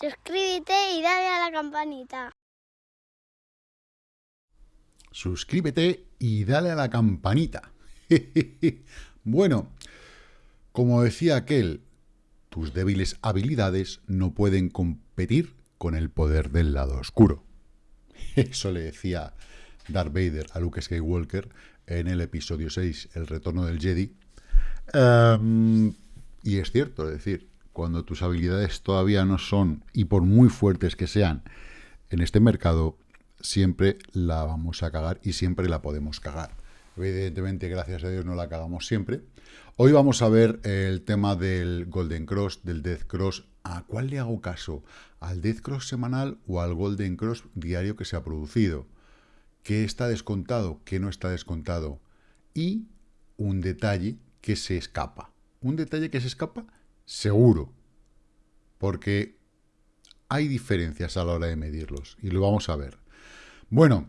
Suscríbete y dale a la campanita. Suscríbete y dale a la campanita. bueno, como decía aquel, tus débiles habilidades no pueden competir con el poder del lado oscuro. Eso le decía Darth Vader a Luke Skywalker en el episodio 6, El retorno del Jedi. Em, y es cierto, es decir, cuando tus habilidades todavía no son, y por muy fuertes que sean, en este mercado, siempre la vamos a cagar y siempre la podemos cagar. Evidentemente, gracias a Dios, no la cagamos siempre. Hoy vamos a ver el tema del Golden Cross, del Death Cross. ¿A cuál le hago caso? ¿Al Death Cross semanal o al Golden Cross diario que se ha producido? ¿Qué está descontado? ¿Qué no está descontado? Y un detalle que se escapa. Un detalle que se escapa seguro. Porque hay diferencias a la hora de medirlos. Y lo vamos a ver. Bueno,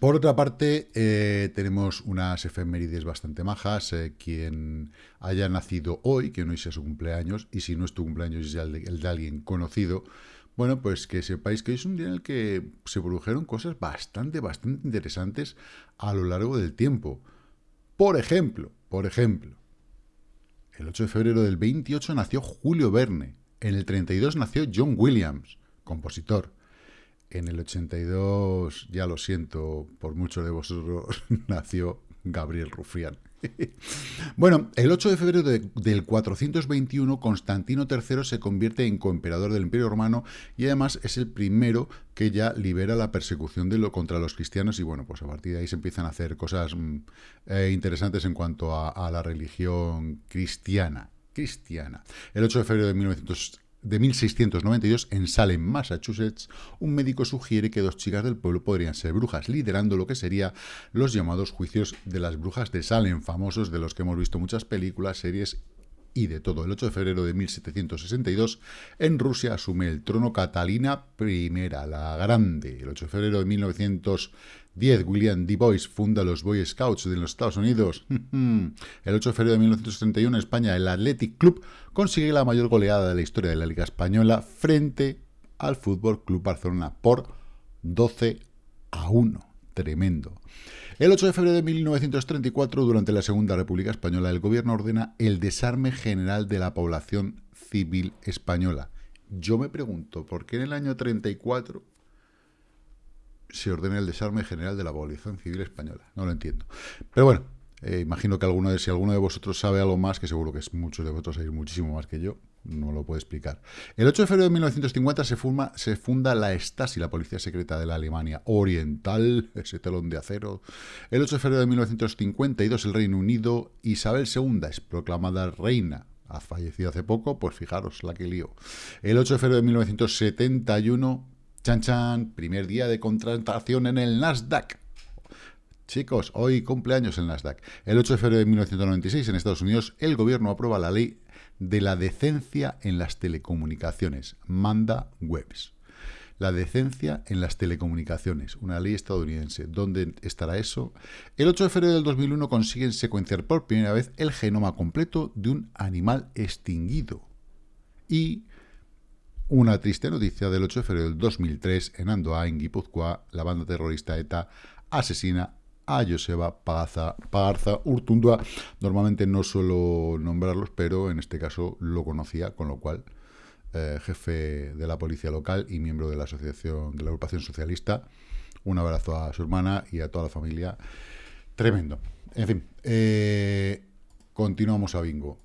por otra parte, eh, tenemos unas efemérides bastante majas. Eh, quien haya nacido hoy, que no sea su cumpleaños, y si no es tu cumpleaños es el de, alguien conocido, bueno, pues que sepáis que es un día en el que se produjeron cosas bastante, bastante interesantes a lo largo del tiempo. Por ejemplo, por ejemplo, el 8 de febrero del 28 nació Julio Verne. En el 32 nació John Williams, compositor. En el 82, ya lo siento por muchos de vosotros, nació Gabriel Rufián. Bueno, el 8 de febrero del 421, Constantino III se convierte en coemperador del Imperio Romano y además es el primero que ya libera la persecución de lo, contra los cristianos y bueno, pues a partir de ahí se empiezan a hacer cosas mm, eh, interesantes en cuanto a, a la religión cristiana cristiana. El 8 de febrero de 1900 de 1692 en Salem, Massachusetts, un médico sugiere que dos chicas del pueblo podrían ser brujas, liderando lo que sería los llamados juicios de las brujas de Salem, famosos de los que hemos visto muchas películas, series y de todo. El 8 de febrero de 1762, en Rusia asume el trono Catalina I, la Grande. El 8 de febrero de 1910, William D. Boyce funda los Boy Scouts de los Estados Unidos. el 8 de febrero de 1931, en España, el Athletic Club consigue la mayor goleada de la historia de la Liga Española frente al Fútbol Club Barcelona por 12 a 1. Tremendo. El 8 de febrero de 1934, durante la Segunda República Española, el gobierno ordena el desarme general de la población civil española. Yo me pregunto, ¿por qué en el año 34 se ordena el desarme general de la población civil española? No lo entiendo. Pero bueno, eh, imagino que alguno de, si alguno de vosotros sabe algo más, que seguro que es muchos de vosotros sabéis muchísimo más que yo, no lo puedo explicar. El 8 de febrero de 1950 se, se funda la Stasi, la policía secreta de la Alemania Oriental, ese telón de acero. El 8 de febrero de 1952 el Reino Unido, Isabel II es proclamada reina. Ha fallecido hace poco, pues fijaros la que lío. El 8 de febrero de 1971, chan chan, primer día de contratación en el Nasdaq. Chicos, hoy cumpleaños el Nasdaq. El 8 de febrero de 1996 en Estados Unidos el gobierno aprueba la ley de la decencia en las telecomunicaciones, Manda Webs. La decencia en las telecomunicaciones, una ley estadounidense. ¿Dónde estará eso? El 8 de febrero del 2001 consiguen secuenciar por primera vez el genoma completo de un animal extinguido. Y una triste noticia del 8 de febrero del 2003 en Andoa, en Guipúzcoa, la banda terrorista ETA asesina a Joseba Pagarza, Urtundua. Normalmente no suelo nombrarlos, pero en este caso lo conocía, con lo cual, eh, jefe de la policía local y miembro de la asociación, de la agrupación socialista. Un abrazo a su hermana y a toda la familia. Tremendo. En fin, eh, continuamos a bingo.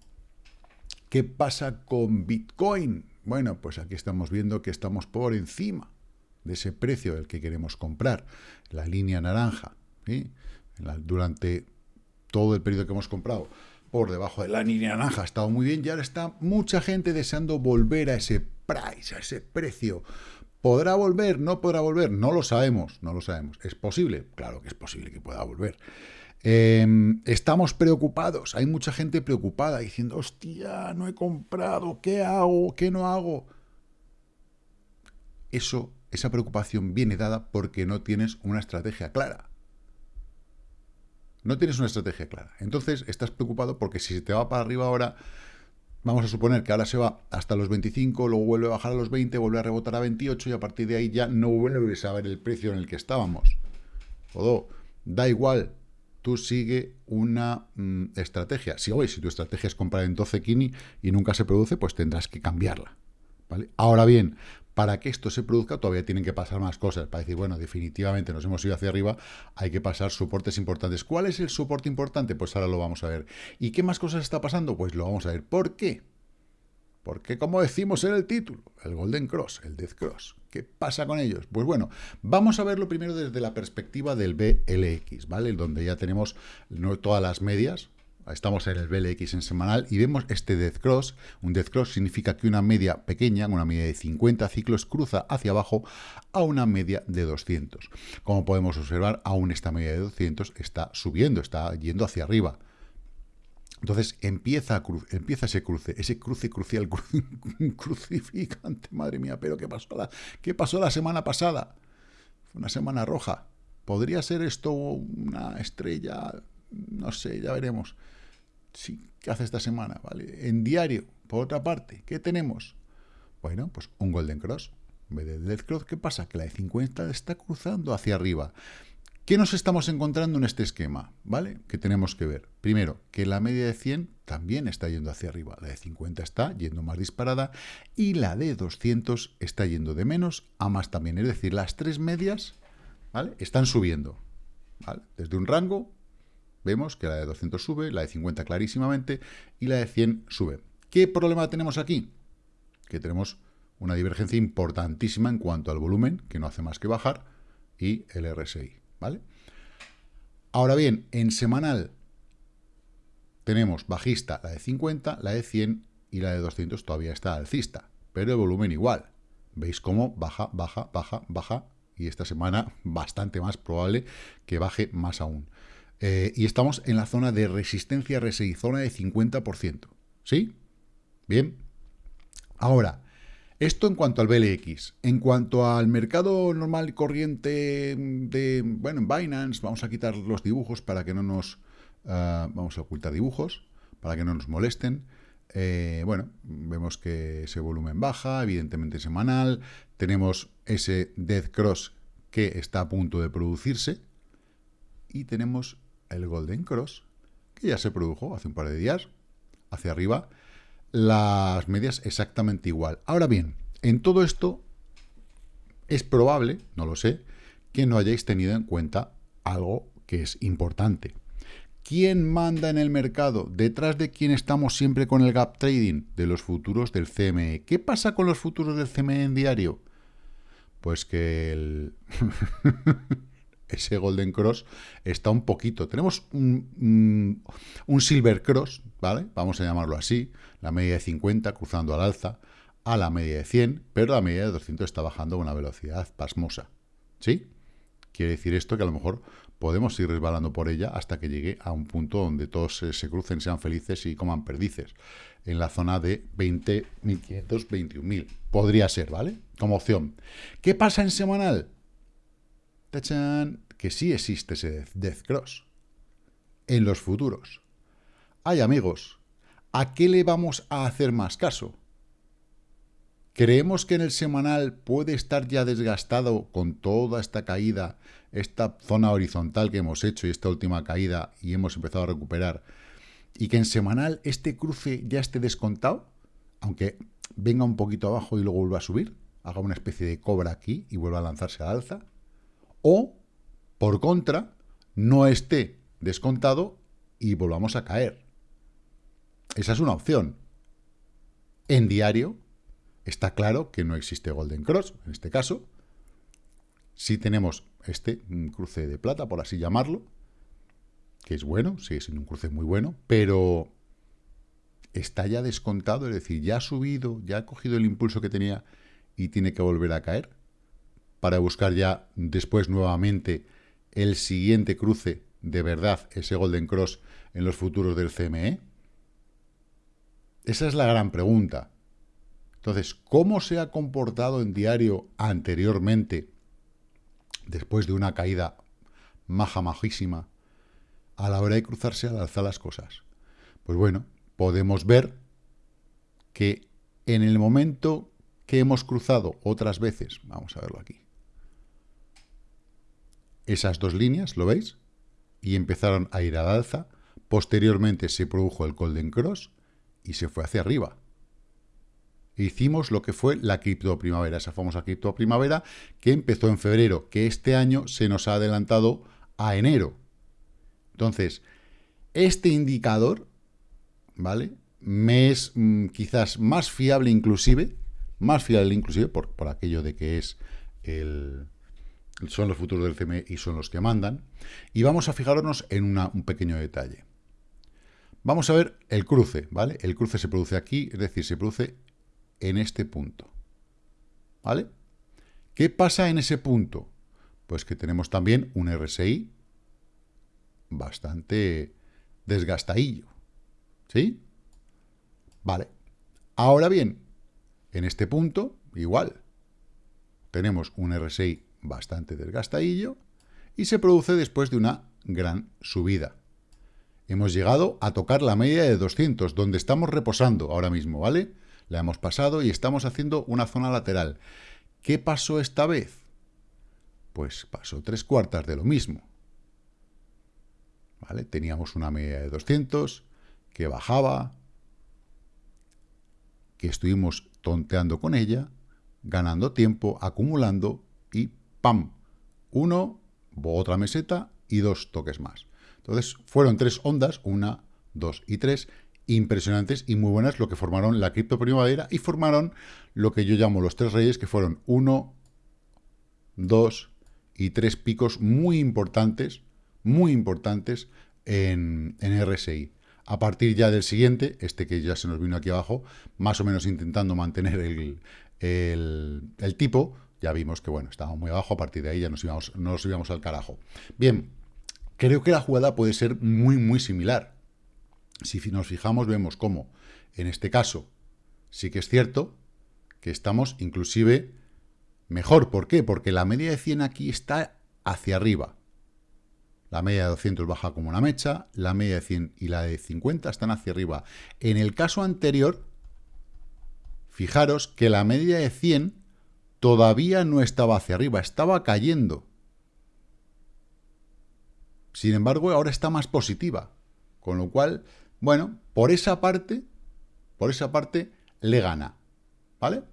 ¿Qué pasa con Bitcoin? Bueno, pues aquí estamos viendo que estamos por encima de ese precio del que queremos comprar, la línea naranja durante todo el periodo que hemos comprado por debajo de la línea naranja ha estado muy bien y ahora está mucha gente deseando volver a ese price, a ese precio. ¿Podrá volver? ¿No podrá volver? No lo sabemos, no lo sabemos. ¿Es posible? Claro que es posible que pueda volver. Em, estamos preocupados, hay mucha gente preocupada diciendo, hostia, no he comprado, ¿qué hago? ¿Qué no hago? Eso, esa preocupación viene dada porque no tienes una estrategia clara. No tienes una estrategia clara. Entonces, estás preocupado porque si se te va para arriba ahora, vamos a suponer que ahora se va hasta los 25, luego vuelve a bajar a los 20, vuelve a rebotar a 28 y a partir de ahí ya no vuelves a ver el precio en el que estábamos. Todo, da igual, tú sigue una mm, estrategia. Si hoy, si tu estrategia es comprar en 12 Kini y nunca se produce, pues tendrás que cambiarla. ¿vale? Ahora bien, para que esto se produzca todavía tienen que pasar más cosas. Para decir, bueno, definitivamente nos hemos ido hacia arriba, hay que pasar soportes importantes. ¿Cuál es el soporte importante? Pues ahora lo vamos a ver. ¿Y qué más cosas está pasando? Pues lo vamos a ver. ¿Por qué? Porque, como decimos en el título, el Golden Cross, el Death Cross, ¿qué pasa con ellos? Pues bueno, vamos a verlo primero desde la perspectiva del BLX, ¿vale? Donde ya tenemos todas las medias, Estamos en el BLX en semanal y vemos este Death Cross. Un Death Cross significa que una media pequeña, una media de 50 ciclos, cruza hacia abajo a una media de 200. Como podemos observar, aún esta media de 200 está subiendo, está yendo hacia arriba. Entonces empieza, empieza ese cruce, ese cruce crucial, crucificante, madre mía, pero ¿qué pasó, la, ¿qué pasó la semana pasada? Fue una semana roja. ¿Podría ser esto una estrella? No sé, ya veremos. Sí, ¿qué hace esta semana? ¿Vale? En diario, por otra parte, ¿qué tenemos? Bueno, pues un Golden Cross. En vez de Death Cross, ¿qué pasa? Que la de 50 está cruzando hacia arriba. ¿Qué nos estamos encontrando en este esquema? ¿Vale? Que tenemos que ver. Primero, que la media de 100 también está yendo hacia arriba. La de 50 está yendo más disparada y la de 200 está yendo de menos a más también. Es decir, las tres medias ¿vale? están subiendo. Desde un rango vemos que la de 200 sube, la de 50 clarísimamente y la de 100 sube. ¿Qué problema tenemos aquí? Que tenemos una divergencia importantísima en cuanto al volumen, que no hace más que bajar, y el RSI. ¿vale? Ahora bien, en semanal tenemos bajista la de 50, la de 100 y la de 200 todavía está alcista, pero el volumen igual. ¿Veis cómo baja, baja, baja, baja? Y esta semana bastante más probable que baje más aún. Eh, y estamos en la zona de resistencia RSI, zona de 50%. ¿Sí? Bien. Ahora, esto en cuanto al BLX. En cuanto al mercado normal corriente de, bueno, en Binance, vamos a quitar los dibujos para que no nos... Ah, vamos a ocultar dibujos para que no nos molesten. Eh, bueno, vemos que ese volumen baja, evidentemente semanal. Tenemos ese Death Cross que está a punto de producirse. Y tenemos el Golden Cross, que ya se produjo hace un par de días, hacia arriba las medias exactamente igual. Ahora bien, en todo esto es probable, no lo sé, que no hayáis tenido en cuenta algo que es importante. ¿Quién manda en el mercado? ¿Detrás de quién estamos siempre con el gap trading? De los futuros del CME. ¿Qué pasa con los futuros del CME en diario? Pues que el... ese Golden Cross está un poquito. Tenemos un, un, Silver Cross, ¿vale? Vamos a llamarlo así, la media de 50 cruzando al alza, a la media de 100, pero la media de 200 está bajando a una velocidad pasmosa. ¿Sí? Quiere decir esto que a lo mejor podemos ir resbalando por ella hasta que llegue a un punto donde todos se, crucen, sean felices y coman perdices. En la zona de 20.500, 21.000. Podría ser, ¿vale? Como opción. ¿Qué pasa en semanal? Que sí existe ese Death Cross. En los futuros. Hay amigos. ¿A qué le vamos a hacer más caso? ¿Creemos que en el semanal puede estar ya desgastado con toda esta caída, esta zona horizontal que hemos hecho y esta última caída y hemos empezado a recuperar? ¿Y que en semanal este cruce ya esté descontado? Aunque venga un poquito abajo y luego vuelva a subir, haga una especie de cobra aquí y vuelva a lanzarse al alza. O, por contra, no esté descontado y volvamos a caer. Esa es una opción. En diario, Está claro que no existe Golden Cross, en este caso. Sí tenemos este cruce de plata, por así llamarlo, que es bueno, sigue siendo un cruce muy bueno, pero está ya descontado, es decir, ya ha subido, ya ha cogido el impulso que tenía y tiene que volver a caer para buscar ya después nuevamente el siguiente cruce de verdad, ese Golden Cross en los futuros del CME? Esa es la gran pregunta. Entonces, ¿cómo se ha comportado en diario anteriormente, después de una caída maja, majísima, a la hora de cruzarse al alza las cosas? Pues bueno, podemos ver que en el momento que hemos cruzado otras veces, vamos a verlo aquí, esas dos líneas, ¿lo veis? Y empezaron a ir al alza, posteriormente se produjo el Golden Cross y se fue hacia arriba. Hicimos lo que fue la cripto primavera, esa famosa cripto primavera que empezó en febrero, que este año se nos ha adelantado a enero. Entonces, este indicador, ¿vale? Me es mm, quizás más fiable inclusive, más fiable inclusive por, por aquello de que es el, son los futuros del CME y son los que mandan. Y vamos a fijarnos en un pequeño detalle. Vamos a ver el cruce, ¿vale? El cruce se produce aquí, es decir, se produce en este punto. ¿Vale? ¿Qué pasa en ese punto? Pues que tenemos también un RSI bastante desgastadillo. ¿Sí? Vale. Ahora bien, en este punto, igual, tenemos un RSI bastante desgastadillo y se produce después de una gran subida. Hemos llegado a tocar la media de 200, donde estamos reposando ahora mismo, ¿vale? La hemos pasado y estamos haciendo una zona lateral. ¿Qué pasó esta vez? Pues pasó tres cuartas de lo mismo. ¿Vale? Teníamos una media de 200 que bajaba, que estuvimos tonteando con ella, ganando tiempo, acumulando ¡pam! Uno, otra meseta y dos toques más. Entonces, fueron tres ondas, una, dos y tres, impresionantes y muy buenas, lo que formaron la cripto primavera y formaron lo que yo llamo los tres reyes, que fueron uno, dos y tres picos muy importantes, muy importantes en, en RSI. A partir ya del siguiente, este que ya se nos vino aquí abajo, más o menos intentando mantener el, el, tipo, ya vimos que bueno, estaba muy abajo, a partir de ahí ya nos íbamos, nos íbamos al carajo. Bien, creo que la jugada puede ser muy, muy similar. Si nos fijamos, vemos cómo, en este caso, sí que es cierto que estamos inclusive mejor. ¿Por qué? Porque la media de 100 aquí está hacia arriba. La media de 200 baja como una mecha, la media de 100 y la de 50 están hacia arriba. En el caso anterior, fijaros que la media de 100 todavía no estaba hacia arriba, estaba cayendo. Sin embargo, ahora está más positiva. Con lo cual, bueno, por esa parte, por esa parte, le gana. ¿Vale?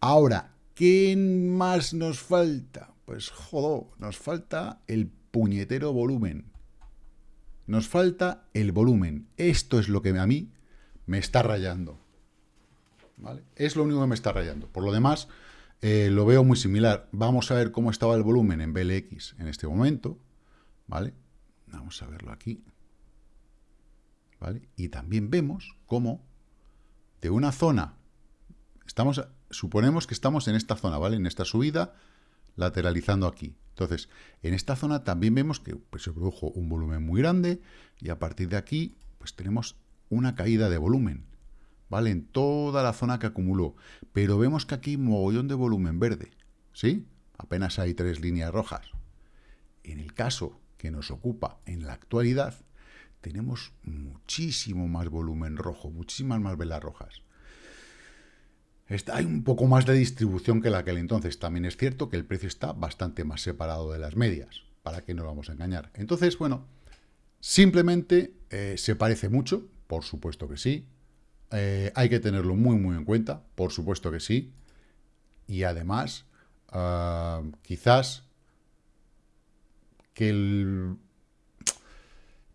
Ahora, ¿qué más nos falta? Pues, jodo, nos falta el puñetero volumen. Nos falta el volumen. Esto es lo que a mí me está rayando. ¿Vale? Es lo único que me está rayando. Por lo demás, eh, lo veo muy similar. Vamos a ver cómo estaba el volumen en BLX en este momento. ¿Vale? Vamos a verlo aquí. ¿Vale? Y también vemos cómo de una zona, estamos, suponemos que estamos en esta zona, ¿vale? En esta subida, lateralizando aquí. Entonces, en esta zona también vemos que pues, se produjo un volumen muy grande y a partir de aquí, pues tenemos una caída de volumen, ¿vale? En toda la zona que acumuló. Pero vemos que aquí mogollón de volumen verde, ¿sí? Apenas hay tres líneas rojas. En el caso que nos ocupa en la actualidad, tenemos muchísimo más volumen rojo, muchísimas más velas rojas. Hay un poco más de distribución que la aquel entonces. También es cierto que el precio está bastante más separado de las medias. ¿Para qué nos vamos a engañar? Entonces, bueno, simplemente eh, se parece mucho, por supuesto que sí. Eh, hay que tenerlo muy, muy en cuenta, por supuesto que sí. Y además, ah, quizás que,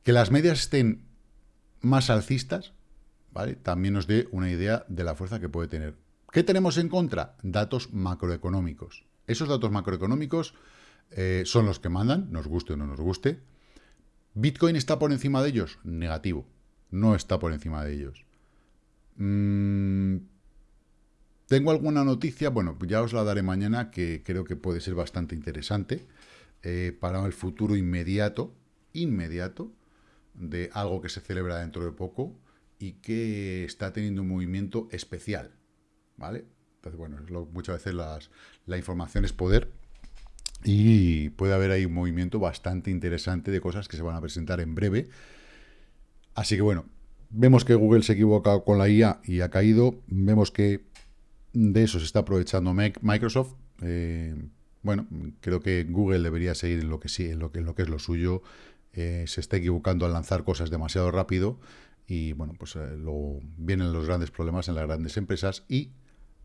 las medias estén más alcistas, ¿vale? También nos dé una idea de la fuerza que puede tener ¿Qué tenemos en contra? Datos macroeconómicos. Esos datos macroeconómicos eh, son los que mandan, nos guste o no nos guste. ¿Bitcoin está por encima de ellos? Negativo. No está por encima de ellos. Mm, ¿Tengo alguna noticia? Bueno, ya os la daré mañana, que creo que puede ser bastante interesante eh, para el futuro inmediato, inmediato, de algo que se celebra dentro de poco y que está teniendo un movimiento especial. ¿vale? Entonces, bueno, muchas veces la información es poder y puede haber ahí un movimiento bastante interesante de cosas que se van a presentar en breve. Así que bueno, vemos que Google se equivoca con la IA y ha caído. Vemos que de eso se está aprovechando Microsoft. Eh, bueno, creo que Google debería seguir en lo que lo que es lo suyo. Eh, se está equivocando al lanzar cosas demasiado rápido y bueno, pues eh, luego vienen los grandes problemas en las grandes empresas y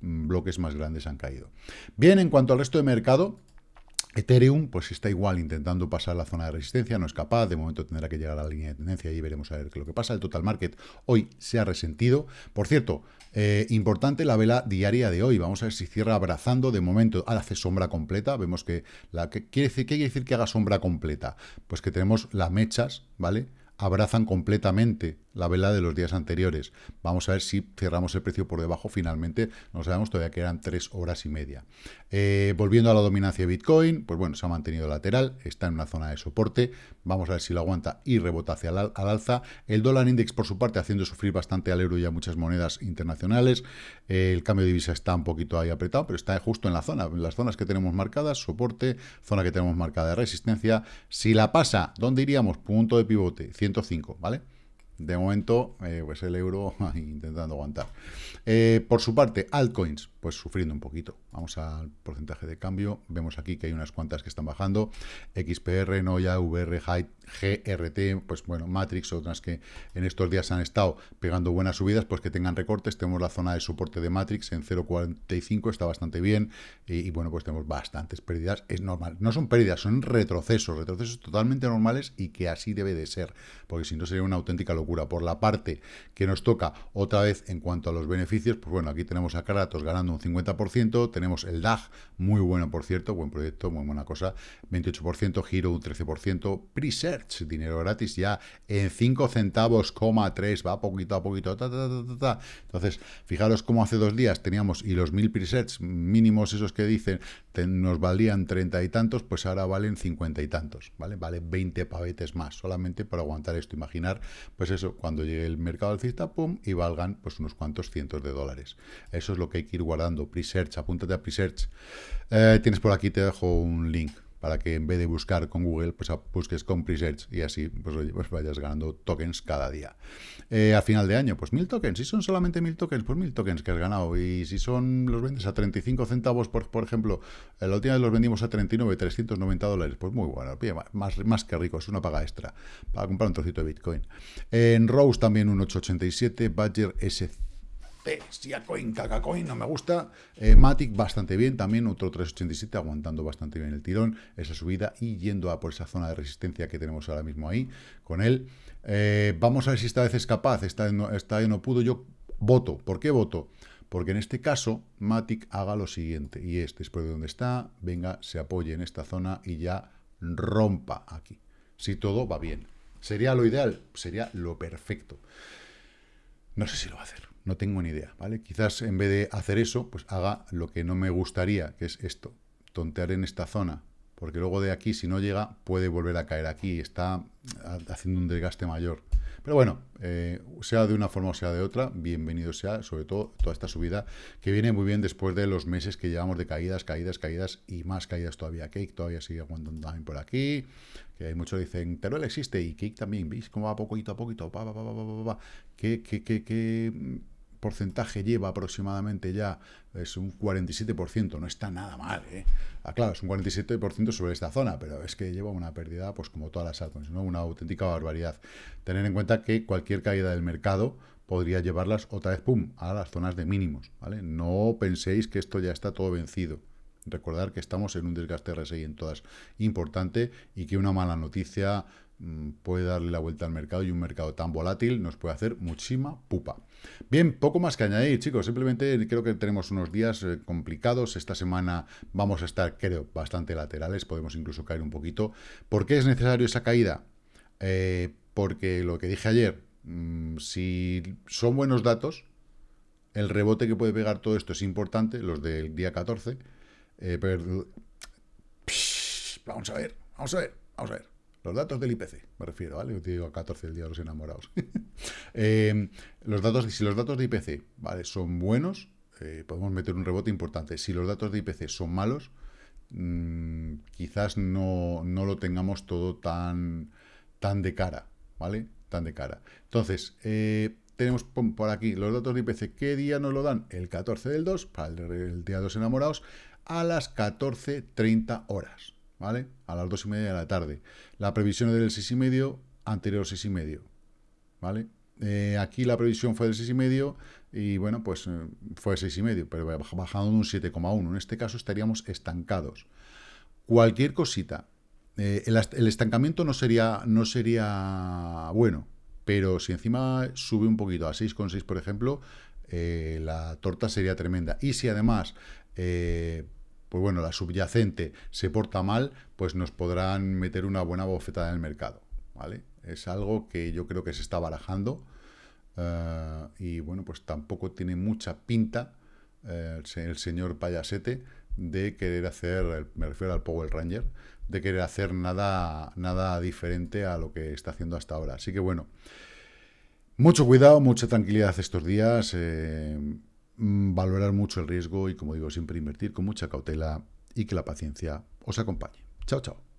mm, bloques más grandes han caído. Bien, en cuanto al resto de mercado, Ethereum, pues está igual intentando pasar la zona de resistencia, no es capaz, de momento tendrá que llegar a la línea de tendencia y veremos a ver qué lo que pasa. El total market hoy se ha resentido. Por cierto, eh, importante la vela diaria de hoy, vamos a ver si cierra abrazando, de momento ahora hace sombra completa, vemos que, la, ¿qué, quiere decir, ¿qué quiere decir que haga sombra completa? Pues que tenemos las mechas, ¿vale?, abrazan completamente la vela de los días anteriores. Vamos a ver si cerramos el precio por debajo finalmente. No sabemos, todavía quedan tres horas y media. Eh, volviendo a la dominancia de Bitcoin, pues bueno, se ha mantenido lateral, está en una zona de soporte. Vamos a ver si lo aguanta y rebota hacia al alza. El dólar index, por su parte, haciendo sufrir bastante al euro y a muchas monedas internacionales. Eh, el cambio de divisa está un poquito ahí apretado, pero está justo en la zona, en las zonas que tenemos marcadas, soporte, zona que tenemos marcada de resistencia. Si la pasa, ¿dónde iríamos? Punto de pivote, 105, ¿vale? De momento, eh, pues el euro intentando aguantar. Eh, por su parte, altcoins, pues sufriendo un poquito. Vamos al porcentaje de cambio. Vemos aquí que hay unas cuantas que están bajando. XPR, Noya, VR, GRT, pues bueno, Matrix, otras que en estos días han estado pegando buenas subidas, pues que tengan recortes. Tenemos la zona de soporte de Matrix en 0.45, está bastante bien. Y, bueno, pues tenemos bastantes pérdidas. Es normal. No son pérdidas, son retrocesos. Retrocesos totalmente normales y que así debe de ser. Porque si no sería una auténtica locura. Por la parte que nos toca otra vez en cuanto a los beneficios, pues bueno, aquí tenemos a Kratos ganando un 50%. Tenemos el DAG, muy bueno por cierto, buen proyecto, muy buena cosa. 28%, Giro un 13%. Preset dinero gratis ya en 5 centavos, 3, va poquito a poquito, ta, ta, Entonces, fijaros cómo hace dos días teníamos, y los mil presets mínimos esos que dicen, nos valían 30 y tantos, pues ahora valen 50 y tantos, ¿vale? Vale 20 pavetes más, solamente para aguantar esto. Imaginar, pues eso, cuando llegue el mercado alcista, pum, y valgan pues unos cuantos cientos de dólares. Eso es lo que hay que ir guardando. Presearch, apúntate a Presearch. Eh, tienes por aquí, te dejo un link para que en vez de buscar con Google, pues busques con Presearch y así pues, pues vayas ganando tokens cada día. Eh, a final de año, pues mil tokens. Si son solamente mil tokens, pues mil tokens que has ganado. Y si son los vendes a 35 centavos, por, por ejemplo, la última vez los vendimos a 39, 390 dólares, pues muy bueno. Más, más que rico, es una paga extra para comprar un trocito de Bitcoin. En Rose también un 887, Badger S Siacoin, Cacacoin, no me gusta. Eh, Matic bastante bien, también otro 387, aguantando bastante bien el tirón, esa subida y yendo a por esa zona de resistencia que tenemos ahora mismo ahí con él. Eh, vamos a ver si esta vez es capaz, esta vez, no, esta vez no pudo. Yo voto. ¿Por qué voto? Porque en este caso, Matic haga lo siguiente, y es después de donde está, venga, se apoye en esta zona y ya rompa aquí. Si todo va bien. ¿Sería lo ideal? Sería lo perfecto. No sé si lo va a hacer. No tengo ni idea, ¿vale? Quizás en vez de hacer eso, pues haga lo que no me gustaría, que es esto, tontear en esta zona, porque luego de aquí, si no llega, puede volver a caer aquí, está haciendo un desgaste mayor. Pero bueno, eh, sea de una forma o sea de otra, bienvenido sea, sobre todo toda esta subida, que viene muy bien después de los meses que llevamos de caídas, caídas, caídas y más caídas todavía. Cake todavía sigue aguantando también por aquí, que hay muchos dicen, Teruel existe y Cake también, ¿veis cómo va poquito a poquito? Pa, pa, pa, que, que, que, que porcentaje lleva aproximadamente ya? Es un 47%, no está nada mal, ¿eh? Ah, claro, es un 47% sobre esta zona, pero es que lleva una pérdida, pues como todas las altcoins, ¿no? Una auténtica barbaridad. Tener en cuenta que cualquier caída del mercado podría llevarlas otra vez, pum, a las zonas de mínimos, ¿vale? No penséis que esto ya está todo vencido. Recordar que estamos en un desgaste RSI en todas importante y que una mala noticia puede darle la vuelta al mercado y un mercado tan volátil nos puede hacer muchísima pupa. Bien, poco más que añadir, chicos. Simplemente creo que tenemos unos días eh, complicados. Esta semana vamos a estar, creo, bastante laterales. Podemos incluso caer un poquito. ¿Por qué es necesario esa caída? Eh, porque lo que dije ayer, mm, si son buenos datos, el rebote que puede pegar todo esto es importante, los del día 14. Eh, pero, vamos a ver, vamos a ver, vamos a ver. Los datos del IPC, me refiero, ¿vale? Yo te digo 14 el día de los enamorados. Eh, los datos, si los datos de IPC, ¿vale? Son buenos, eh, podemos meter un rebote importante. Si los datos de IPC son malos, mm, quizás no, no, lo tengamos todo tan, tan de cara, ¿vale? Tan de cara. Entonces, eh, tenemos por aquí los datos de IPC. ¿Qué día nos lo dan? El 14 del 2, para el, día de los enamorados, a las 14.30 horas, ¿vale? A las 2 y media de la tarde. La previsión es del 6 y medio, anterior 6 y medio, ¿vale? Eh, aquí la previsión fue del 6 y bueno, pues eh, fue 6 y medio, pero bajando un 7,1. En este caso estaríamos estancados. Cualquier cosita. Eh, el, estancamiento no sería, no sería bueno, pero si encima sube un poquito a 6,6, por ejemplo, la torta sería tremenda. Y si además, pues bueno, la subyacente se porta mal, pues nos podrán meter una buena bofetada en el mercado, ¿vale? Es algo que yo creo que se está barajando eh, y bueno, pues tampoco tiene mucha pinta el señor Payasete de querer hacer, me refiero al Power Ranger, de querer hacer nada, nada diferente a lo que está haciendo hasta ahora. Así que bueno, mucho cuidado, mucha tranquilidad estos días, eh, valorar mucho el riesgo y como digo, siempre invertir con mucha cautela y que la paciencia os acompañe. Chao, chao.